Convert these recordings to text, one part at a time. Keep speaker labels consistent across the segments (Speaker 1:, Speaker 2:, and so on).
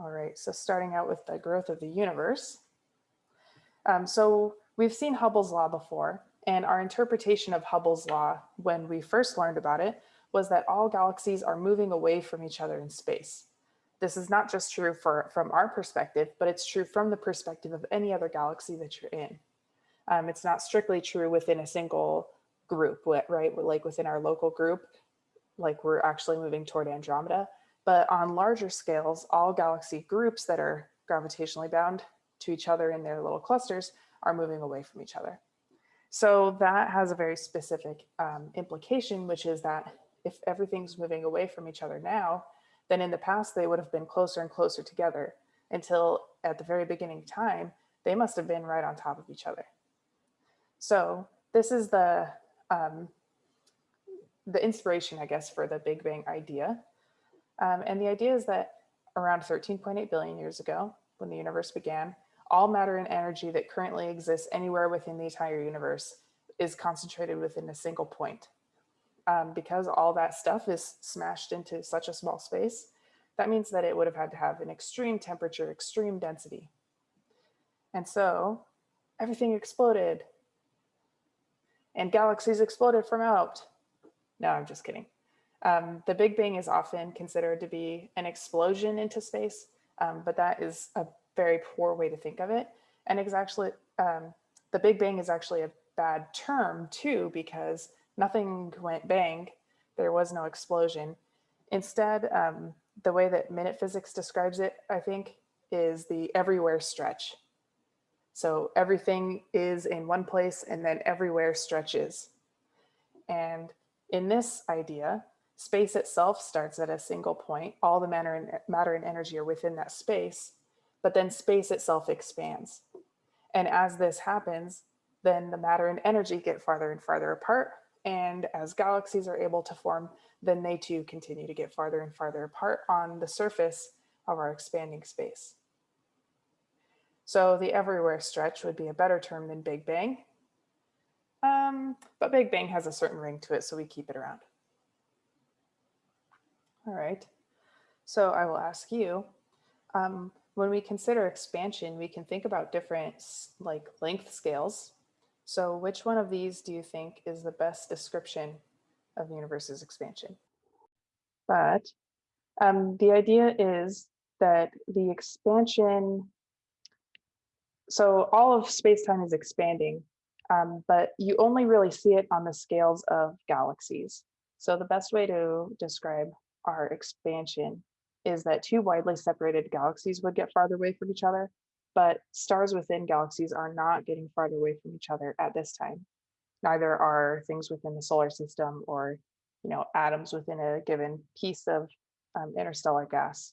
Speaker 1: All right, so starting out with the growth of the universe. Um, so we've seen Hubble's law before, and our interpretation of Hubble's law when we first learned about it was that all galaxies are moving away from each other in space. This is not just true for, from our perspective, but it's true from the perspective of any other galaxy that you're in. Um, it's not strictly true within a single group, right? Like within our local group, like we're actually moving toward Andromeda. But on larger scales, all galaxy groups that are gravitationally bound to each other in their little clusters are moving away from each other. So that has a very specific um, implication, which is that if everything's moving away from each other now, then in the past they would have been closer and closer together until at the very beginning time, they must have been right on top of each other. So this is the, um, the inspiration, I guess, for the Big Bang idea. Um, and the idea is that around 13.8 billion years ago, when the universe began, all matter and energy that currently exists anywhere within the entire universe is concentrated within a single point. Um, because all that stuff is smashed into such a small space, that means that it would have had to have an extreme temperature, extreme density. And so everything exploded and galaxies exploded from out. No, I'm just kidding. Um, the Big Bang is often considered to be an explosion into space, um, but that is a very poor way to think of it. And it's actually, um, the Big Bang is actually a bad term too, because nothing went bang, there was no explosion. Instead, um, the way that MinutePhysics describes it, I think, is the everywhere stretch. So everything is in one place and then everywhere stretches. And in this idea, space itself starts at a single point. All the matter and, matter and energy are within that space but then space itself expands. And as this happens, then the matter and energy get farther and farther apart. And as galaxies are able to form, then they too continue to get farther and farther apart on the surface of our expanding space. So the everywhere stretch would be a better term than Big Bang. Um, but Big Bang has a certain ring to it, so we keep it around. All right, so I will ask you, um, when we consider expansion, we can think about different like length scales. So which one of these do you think is the best description of the universe's expansion? But um, the idea is that the expansion, so all of space-time is expanding, um, but you only really see it on the scales of galaxies. So the best way to describe our expansion is that two widely separated galaxies would get farther away from each other, but stars within galaxies are not getting farther away from each other at this time. Neither are things within the solar system or you know, atoms within a given piece of um, interstellar gas.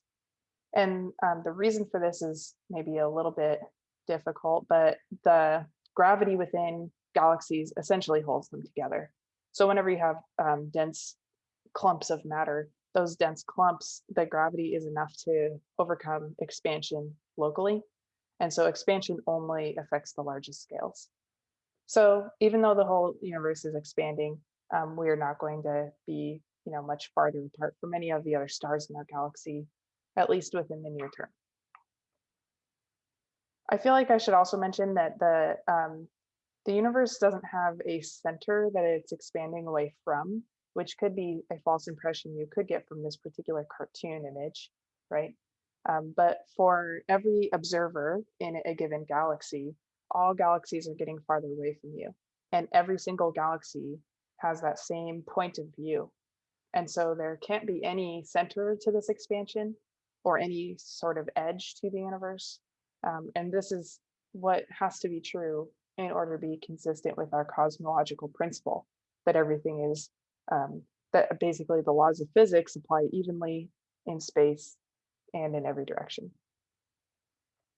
Speaker 1: And um, the reason for this is maybe a little bit difficult, but the gravity within galaxies essentially holds them together. So whenever you have um, dense clumps of matter, those dense clumps, the gravity is enough to overcome expansion locally. And so expansion only affects the largest scales. So even though the whole universe is expanding, um, we are not going to be you know, much farther apart from any of the other stars in our galaxy, at least within the near term. I feel like I should also mention that the um, the universe doesn't have a center that it's expanding away from which could be a false impression you could get from this particular cartoon image, right? Um, but for every observer in a given galaxy, all galaxies are getting farther away from you. And every single galaxy has that same point of view. And so there can't be any center to this expansion or any sort of edge to the universe. Um, and this is what has to be true in order to be consistent with our cosmological principle that everything is um, that basically the laws of physics apply evenly in space and in every direction.